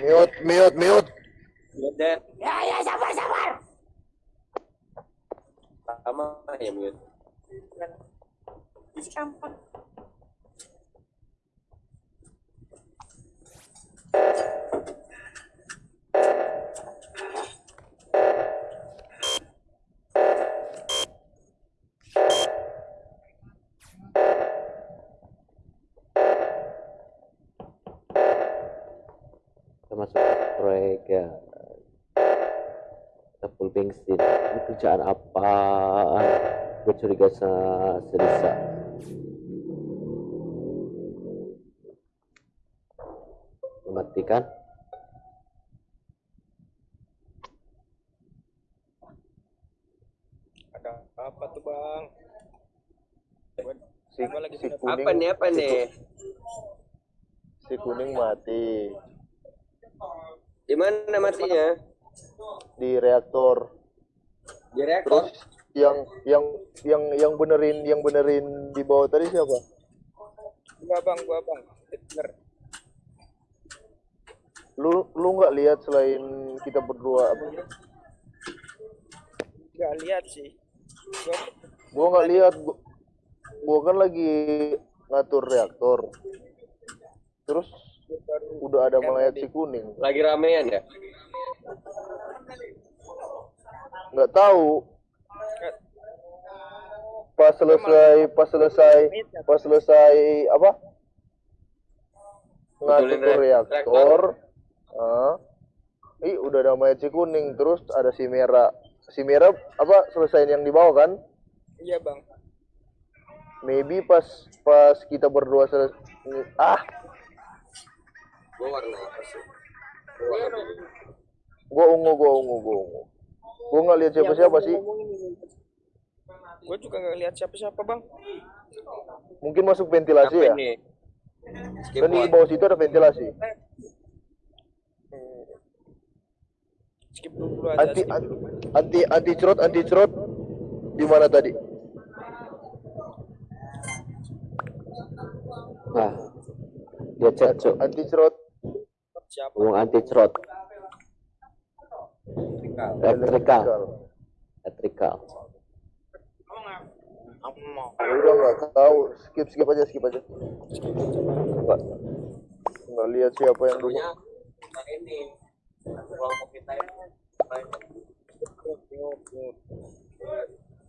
mute mute mute mute Mute. Ya, ya, sabar, sabar. Sama ya mute. Isi kampung. kita masuk proyek ya kita full bensin ini kerjaan apaan gue curiga sama Selisa mematikan Ada apa tuh bang? si, si kuning Apa nih apa nih? si kuning mati Di mana matinya? di reaktor Di reaktor. terus yang yang yang yang benerin yang benerin di bawah tadi siapa Gua bang, gua bang. Bener. lu lu nggak lihat selain kita berdua apa Gak lihat sih. Gua gua nggak lihat gua, gua kan lagi ngatur reaktor terus udah ada mayat si kuning. Lagi ramean ya? nggak tahu. Pas selesai pas selesai pas selesai apa? Ngatur reak- reaktor. ah ih udah ada mayat si kuning. Terus ada si merah. Si merah apa selesai yang di bawah kan? Iya bang. maybe pas pas kita berdua selesai ah Gua warna apa sih? gua ungu gua ungu gua ungu gua nggak lihat siapa siapa sih Gua juga gak lihat siapa-siapa bang. mungkin masuk ventilasi ya Apa? Skip kan di bawah situ ada ventilasi. Skip dulu aja. anti skip dulu. anti anti cerot anti cerot di mana tadi nah dia cek anti cerot? Ngomong anti cerot elektrikal elektrikal udah nggak tahu skip skip aja skip aja nggak nggak lihat siapa yang dulu ini.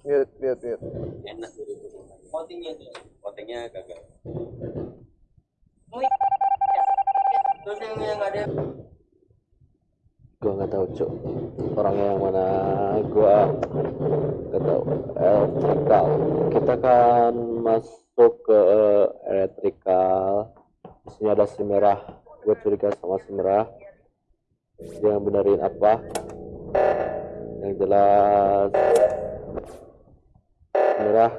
Lihat lihat lihat Enak. Votingnya tuh. Votingnya gagal. Gua nggak tahu cuk. Orangnya yang mana gua nggak tahu. Elektrikal kita kan masuk ke elektrikal di ada si merah. Gue curiga sama si merah. Dia benerin apa? Yang jelas merah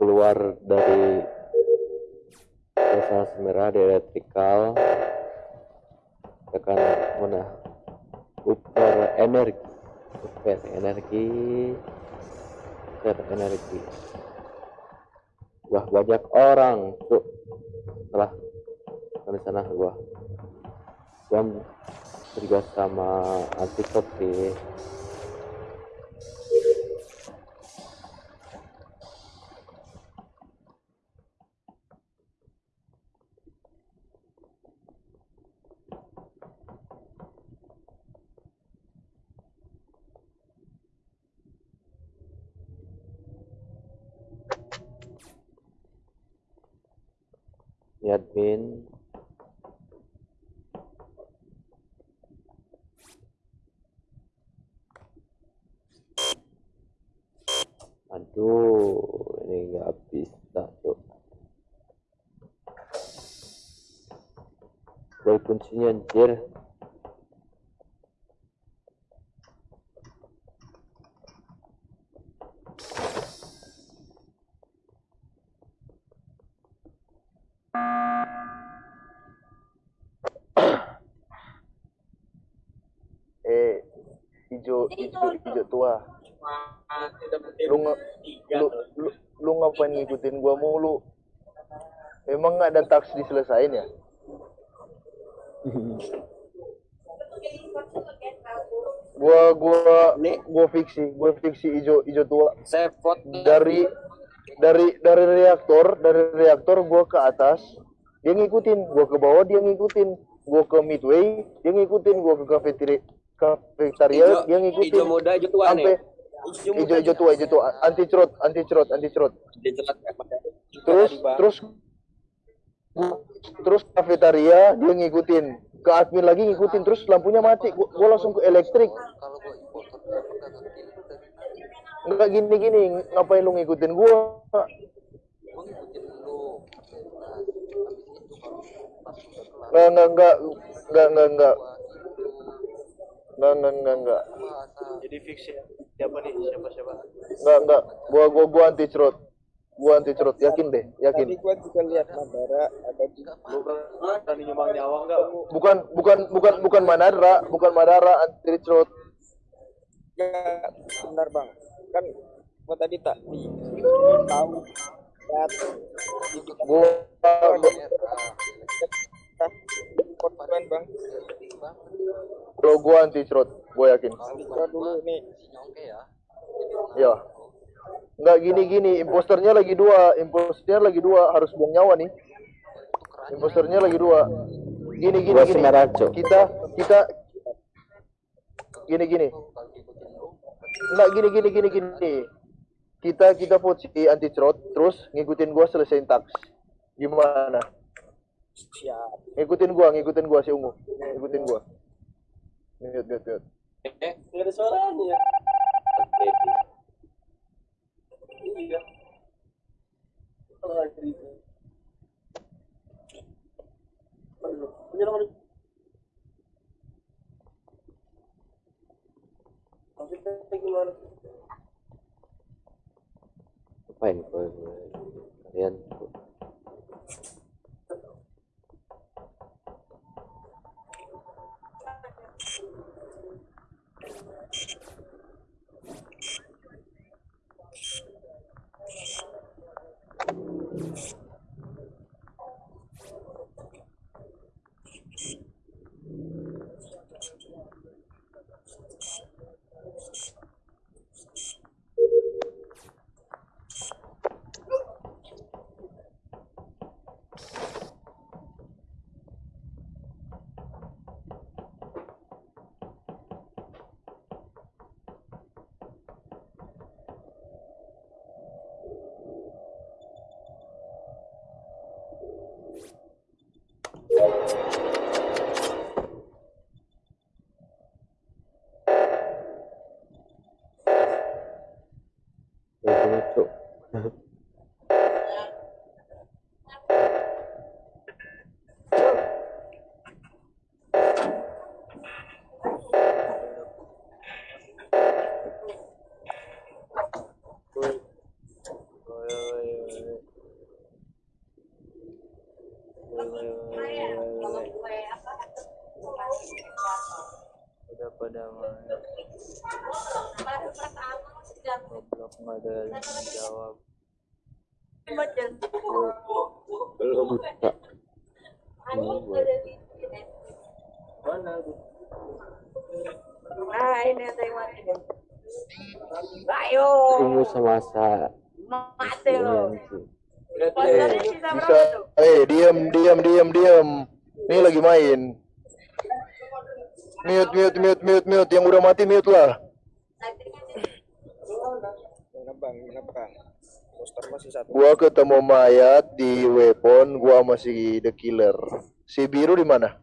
keluar dari desa merah di elektrikal kita kan mana? Super energi. Super energi. Super energi. Wah banyak orang tuh setelah di sana gua? Gua juga sama anti kopi admin aduh ini nggak bisa tuh Gol kuncinya anjir eh hijau tua. Lu nge, lu, lu lu ngapain ngikutin gua mulu? Emang nggak ada tax diselesain ya? Gua gua Nih. gua fiksi, gua fiksi ijo ijo tua. Saya vote Dari dari dari reaktor, dari reaktor gua ke atas, dia ngikutin, gua ke bawah dia ngikutin, gua ke midway, dia ngikutin, gua ke kafetaria, hijau, dia ngikutin. hijau muda, hijau tua sampai ijo ijo tua, ijo tua, anti cerot, anti cerot, anti cerot. Dicelat Terus terus terus kafetaria dia ngikutin, ke admin lagi ngikutin, terus lampunya mati, gua, gua langsung ke elektrik. Enggak gini-gini, ngapain lu ngikutin gua? Enggak, enggak, enggak, enggak, enggak, enggak. Enggak, enggak, enggak. Jadi fix ya. Siapa nih? Siapa siapa? Enggak, enggak. Gua gua gua anti cerot. Gua anti cerot, yakin deh, yakin. Tadi gua juga lihat Madara ada di lu berani nyumbang nyawa enggak? Bukan bukan bukan bukan Madara, bukan Madara anti cerot. Enggak, benar bang. Kan gua tadi tak di tahu lihat Gua korban bang. Bro gua anti cerot, gua yakin. Dulu nih. Ya. Enggak gini-gini, imposternya lagi dua, imposternya lagi dua, harus buang nyawa nih. Imposternya lagi dua. Gini gini Gua gini. Kita kita gini gini. Enggak gini gini gini gini. Kita kita vote si anti cerot, terus ngikutin gua selesaiin tax. Gimana? Siap. Ngikutin gua, ngikutin gua si ungu. Ngikutin gua. Mute, mute, mute. Eh, nggak ada suaranya. Iya. Ngapain gua kalian Goblok nggak ada yang jawab. Belum. Buta. Mana? Nah, ini yang mati. Ayo, Tunggu semasa mati ini lo. sisa Bisa. Eh, diam, diam, diam, diam. Ini lagi main. Mute, mute, mute, mute, mute. Yang udah mati mute lah. Bang? Mana bang? Poster masih satu. Gua ketemu mayat di weapon, gua masih the killer. Si biru di mana?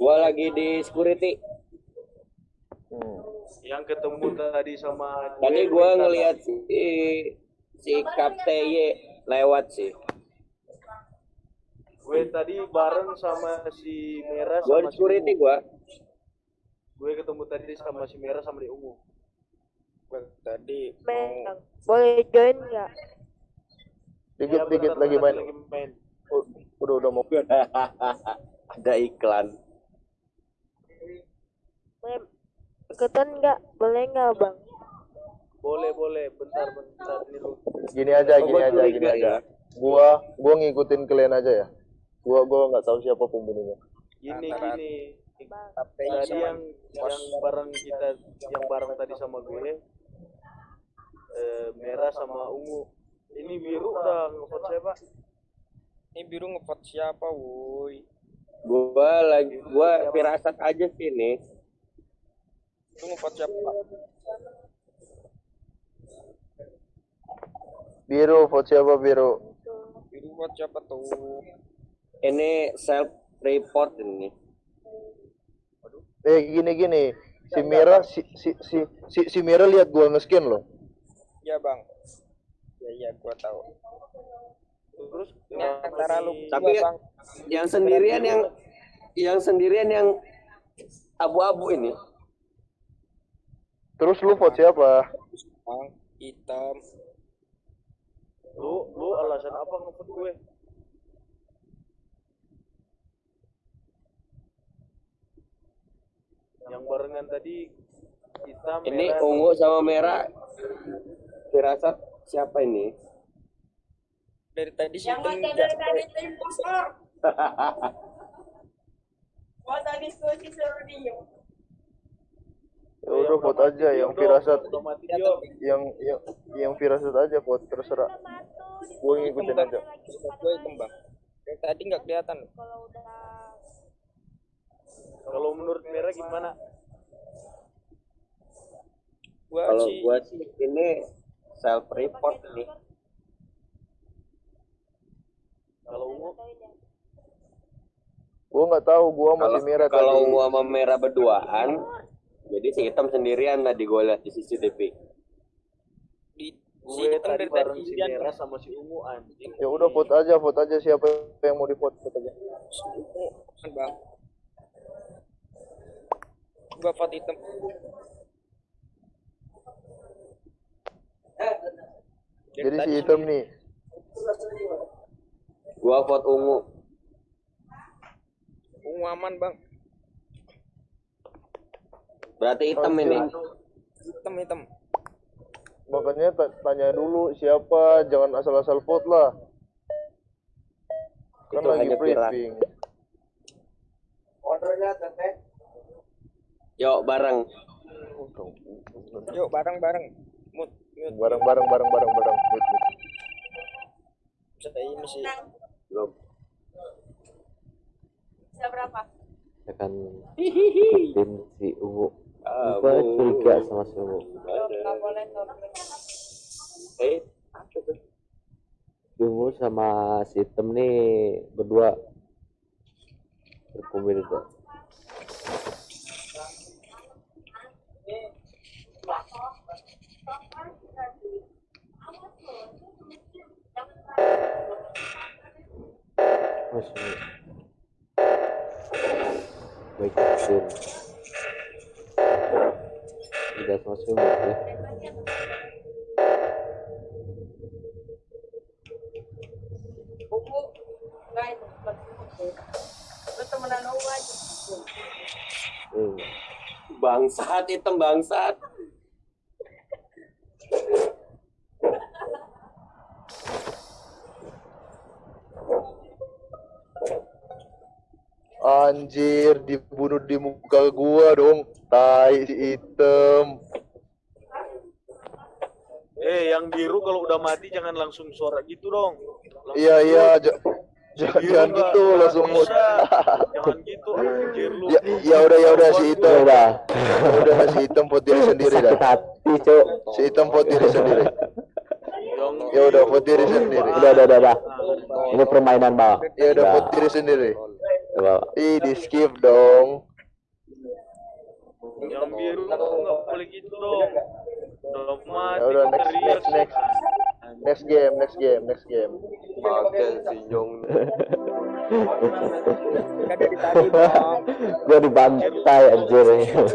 Gua lagi di security. Hmm. Yang ketemu tadi sama Tadi gua ngelihat si si Kaptey lewat sih. gue tadi bareng sama si merah Gua sama di si security ungu. gua. Gue ketemu tadi sama si merah sama di ungu. Gue tadi Bang, boleh join nggak? Dikit, Ya, dikit bentar, lagi main. lagi main. Oh, udah, udah mau. Ada iklan. Boleh ikutan nggak? Boleh nggak bang? Boleh boleh, bentar bentar ini lu. Gini aja, Oh, gini aja, gini aja. ya. Gua, gua ngikutin kalian aja ya. Gua, gua nggak tahu siapa pembunuhnya. Gini Antara- gini tadi yang yang bareng kita yang bareng tadi sama gue eh, merah sama ungu ini biru udah ngevote siapa Ini biru ngevote siapa, woi? Gua lagi gua firasat aja sih nih. Itu ngevote siapa? Pak? Biru, vote siapa biru? Biru vote siapa tuh? Ini self report ini. Eh gini gini, si Mira si si si si, si Mira lihat gua nge-scan loh. Iya, Bang. Iya, iya, gua tahu. terus kenapa antara lu Tapi berdua, Bang. yang sendirian yang yang sendirian yang abu-abu ini. Terus lu vote siapa? Bang, hitam. lu lu alasan apa ngevote gue yang barengan tadi hitam Ini merah, ungu sama merah. Firasat siapa ini? Dari tadi si Yang ada dari tadi itu impostor. Masa diskusi suruh diem. Ya udah vote aja yang firasat yang yang yang firasat aja vote terserah. Gua ngikutin aja. Gua hitam, Bang. Dari tadi nggak kelihatan. Kalau udah kalau menurut merah gimana Gua Kalau sih gua sih ini self report nih. kalau ungu Gua nggak tahu, gua masih Mira tadi. kalau ungu sama merah berduaan, jadi si hitam sendirian tadi gua lihat di CCTV. di si gue hitam tadi bareng si merah sama si ungu anjing Ya udah vote aja, vote aja siapa yang mau di vote aja. Kan, Bang. Gua vote hitam. Jadi si hitam nih. Gua vote ungu. Ungu aman, Bang. Berarti hitam ini. Hitam, hitam. Makanya ta- tanya dulu siapa, jangan asal-asal vote lah. Kan Itu lagi hanya viral. briefing. Yuk bareng. Yuk bareng-bareng. Mut, mut. Bareng bareng bareng bareng bareng. Wait, wait. Bisa ini sih. Belum. bisa berapa? Ya kan ikutin si ungu. Ah, Gua curiga sama si ungu. Boleh. Eh, apa tuh? Si ungu sama si hitam nih berdua berkumpul itu. Masih baik ikutin. Tidak sama si ungu ya. Ungu. Nggak itu. Lu temenan ungu aja. Hmm. Bangsat hitam bangsat. Anjir, dibunuh di muka gua dong. Tai si hitam. eh yang biru kalau udah mati jangan langsung suara gitu dong Langsung Iya iya, ja- jangan gitu langsung bisa. jangan gitu anjir lu Ya ya udah ya udah si hitam. udah. Ya udah si hitam vote diri sendiri dah. Hati, Cuk. Si hitam vote diri sendiri. Ya udah vote diri sendiri. Udah, udah, udah, udah. Ah, Ini permainan, Bang. Ya udah vote diri sendiri. Ih, di skip dong. yang biru nggak boleh gitu dong udah mati Ya udah next next next. Next game, next game, next game. Makan si Jong. Gua dibantai anjir.